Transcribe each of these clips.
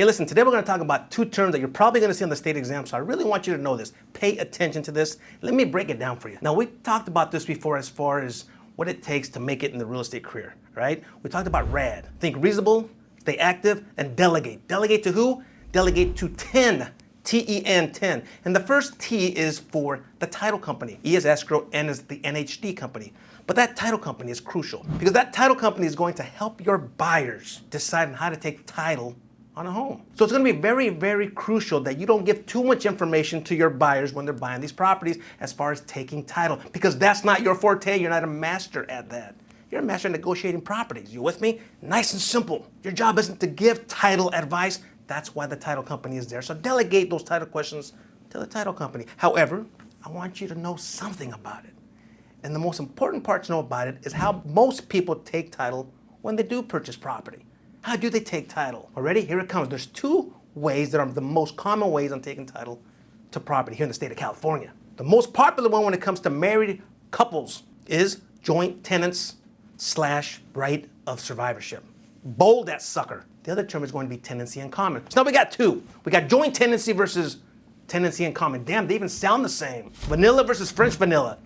Hey, listen, today we're going to talk about two terms that you're probably going to see on the state exam, so I really want you to know this. Pay attention to this. Let me break it down for you. Now, we talked about this before as far as what it takes to make it in the real estate career, right? We talked about RAD. Think reasonable, stay active, and delegate. Delegate to who? Delegate to 10. T-E-N 10. And the first T is for the title company. E is escrow, N is the NHD company. But that title company is crucial because that title company is going to help your buyers decide on how to take title on a home. So it's going to be very, very crucial that you don't give too much information to your buyers when they're buying these properties as far as taking title because that's not your forte. You're not a master at that. You're a master at negotiating properties. You with me? Nice and simple. Your job isn't to give title advice. That's why the title company is there. So delegate those title questions to the title company. However, I want you to know something about it. And the most important part to know about it is how most people take title when they do purchase property. How do they take title? Already, here it comes. There's two ways that are the most common ways on taking title to property here in the state of California. The most popular one when it comes to married couples is joint tenants slash right of survivorship. Bold that sucker. The other term is going to be tenancy in common. So now we got two. We got joint tenancy versus tenancy in common. Damn, they even sound the same. Vanilla versus French vanilla.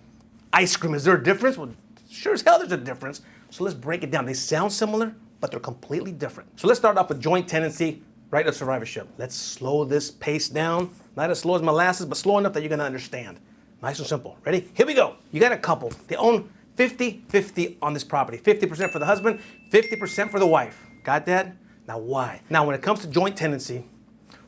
Ice cream, is there a difference? Well, sure as hell there's a difference. So let's break it down. They sound similar, but they're completely different. So let's start off with joint tenancy, right of survivorship. Let's slow this pace down. Not as slow as molasses, but slow enough that you're gonna understand. Nice and simple. Ready? Here we go. You got a couple. They own 50-50 on this property. 50% for the husband, 50% for the wife. Got that? Now why? Now when it comes to joint tenancy,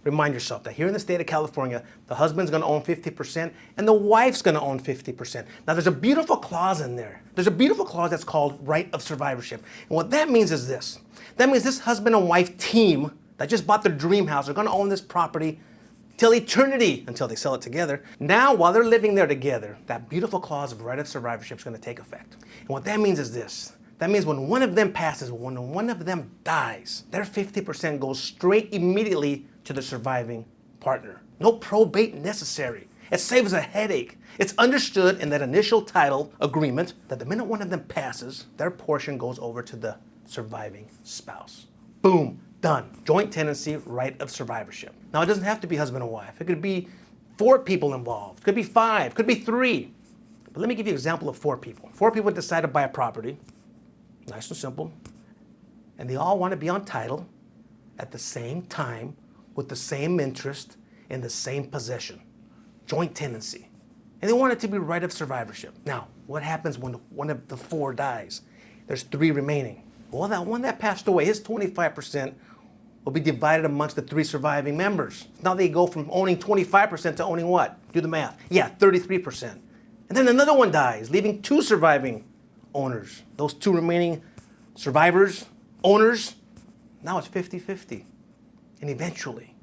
remind yourself that here in the state of California, the husband's gonna own 50% and the wife's gonna own 50%. Now there's a beautiful clause in there. There's a beautiful clause that's called right of survivorship. And what that means is this. That means this husband and wife team that just bought their dream house are gonna own this property till eternity until they sell it together. Now, while they're living there together, that beautiful clause of right of survivorship is going to take effect. And what that means is this. That means when one of them passes, when one of them dies, their 50% goes straight immediately to the surviving partner. No probate necessary. It saves a headache. It's understood in that initial title agreement that the minute one of them passes, their portion goes over to the surviving spouse. Boom, done. Joint tenancy, right of survivorship. Now it doesn't have to be husband and wife. It could be four people involved. Could be five, could be three. But let me give you an example of four people. Four people decide to buy a property, nice and simple, and they all want to be on title at the same time with the same interest in the same possession, joint tenancy. And they want it to be right of survivorship. Now, what happens when one of the four dies? There's three remaining. Well, that one that passed away, his 25% will be divided amongst the three surviving members. Now they go from owning 25% to owning what? Do the math. Yeah, 33%. And then another one dies, leaving two surviving owners. Those two remaining survivors, owners, now it's 50-50. And eventually,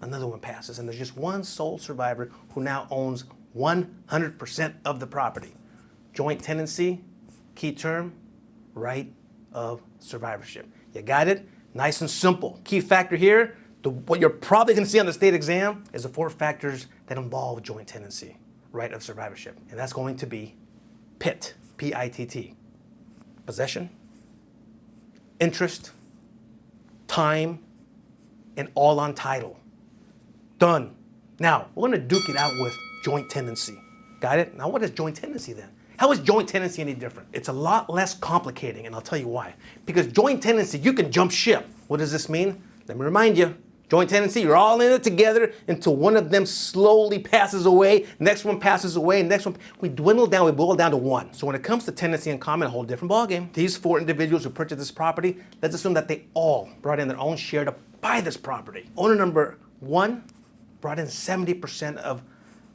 another one passes, and there's just one sole survivor who now owns 100% of the property. Joint tenancy, key term, right of survivorship. You got it? Nice and simple. Key factor here, the, what you're probably going to see on the state exam is the four factors that involve joint tenancy, right of survivorship. And that's going to be PITT, P-I-T-T, possession, interest, time, and all on title. Done. Now, we're to duke it out with joint tenancy. Got it? Now, what is joint tenancy then? How is joint tenancy any different? It's a lot less complicating, and I'll tell you why. Because joint tenancy, you can jump ship. What does this mean? Let me remind you. Joint tenancy, you're all in it together until one of them slowly passes away, next one passes away, next one, we dwindle down, we boil down to one. So when it comes to tenancy in common, a whole different ballgame. These four individuals who purchased this property, let's assume that they all brought in their own share to buy this property. Owner number one brought in 70% of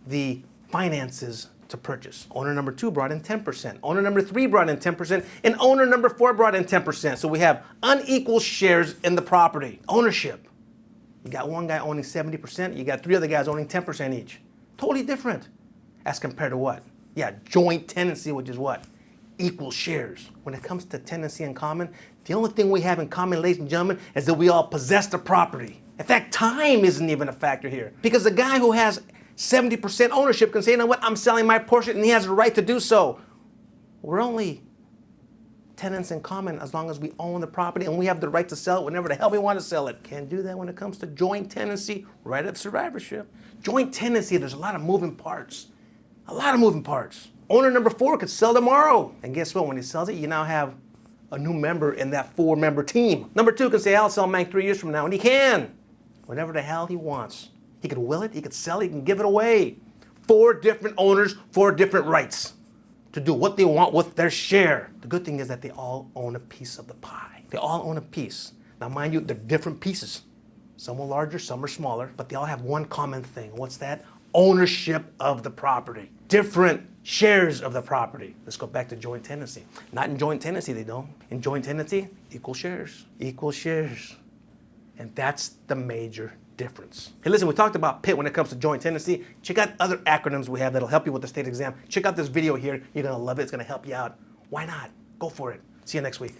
the finances to purchase. Owner number two brought in 10%. Owner number three brought in 10%. And owner number four brought in 10%. So we have unequal shares in the property. Ownership. You got one guy owning 70%. You got three other guys owning 10% each. Totally different. As compared to what? Yeah, joint tenancy, which is what? Equal shares. When it comes to tenancy in common, the only thing we have in common, ladies and gentlemen, is that we all possess the property. In fact, time isn't even a factor here. Because the guy who has 70% ownership can say, you know what, I'm selling my portion and he has a right to do so. We're only tenants in common as long as we own the property and we have the right to sell it whenever the hell we want to sell it. Can't do that when it comes to joint tenancy, right of survivorship. Joint tenancy, there's a lot of moving parts. A lot of moving parts. Owner number four could sell tomorrow. And guess what? When he sells it, you now have a new member in that four member team. Number two can say, I'll sell mine three years from now. And he can. Whatever the hell he wants. He could will it, he could sell it, he can give it away. Four different owners, four different rights to do what they want with their share. The good thing is that they all own a piece of the pie. They all own a piece. Now, mind you, they're different pieces. Some are larger, some are smaller, but they all have one common thing. What's that? Ownership of the property. Different shares of the property. Let's go back to joint tenancy. Not in joint tenancy, they don't. In joint tenancy, equal shares. Equal shares. And that's the major difference. Hey, listen, we talked about PITT when it comes to joint tenancy. Check out other acronyms we have that'll help you with the state exam. Check out this video here. You're gonna love it. It's gonna help you out. Why not? Go for it. See you next week.